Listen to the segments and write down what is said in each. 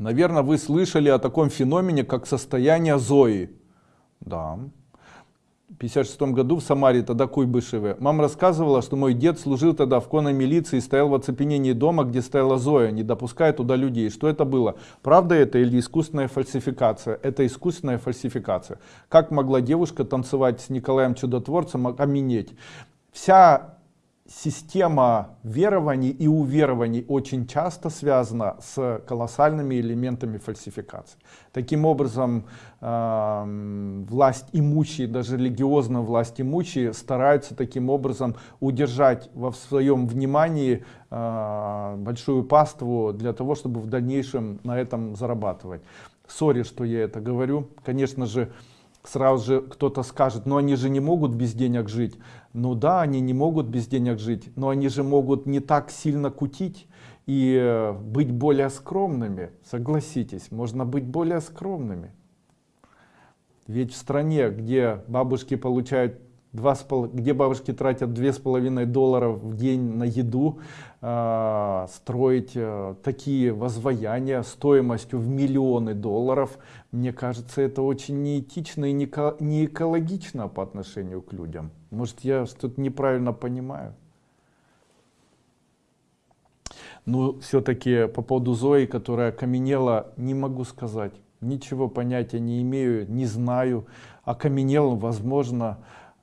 Наверное, вы слышали о таком феномене, как состояние Зои. Да. В 56 году в Самаре, тогда Куйбышеве. Мама рассказывала, что мой дед служил тогда в конной милиции и стоял в оцепенении дома, где стояла Зоя, не допуская туда людей. Что это было? Правда это или искусственная фальсификация? Это искусственная фальсификация. Как могла девушка танцевать с Николаем Чудотворцем, окаменеть? Вся система верований и уверований очень часто связана с колоссальными элементами фальсификации. Таким образом, э, власть имущие, даже религиозная власть имущие, стараются таким образом удержать во своем внимании э, большую паству для того, чтобы в дальнейшем на этом зарабатывать. Сори, что я это говорю. Конечно же, сразу же кто-то скажет, но они же не могут без денег жить. Ну да, они не могут без денег жить, но они же могут не так сильно кутить и э, быть более скромными. Согласитесь, можно быть более скромными. Ведь в стране, где бабушки получают два с пол... где бабушки тратят две с половиной долларов в день на еду, э, строить э, такие возваяния стоимостью в миллионы долларов, мне кажется, это очень неэтично и не, не экологично по отношению к людям. Может, я что-то неправильно понимаю? Но все-таки по поводу Зои, которая окаменела, не могу сказать. Ничего понятия не имею, не знаю. Окаменел, возможно,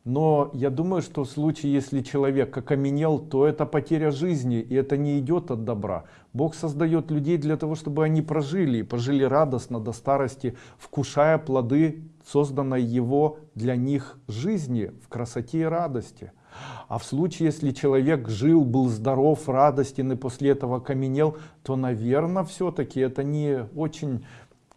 но я думаю, что в случае, если человек окаменел, то это потеря жизни, и это не идет от добра. Бог создает людей для того, чтобы они прожили, и прожили радостно до старости, вкушая плоды созданной Его для них жизни в красоте и радости. А в случае, если человек жил, был здоров, радостен и после этого окаменел, то, наверное, все-таки это не очень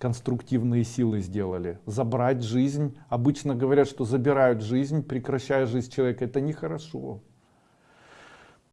конструктивные силы сделали. Забрать жизнь. Обычно говорят, что забирают жизнь, прекращая жизнь человека. Это нехорошо.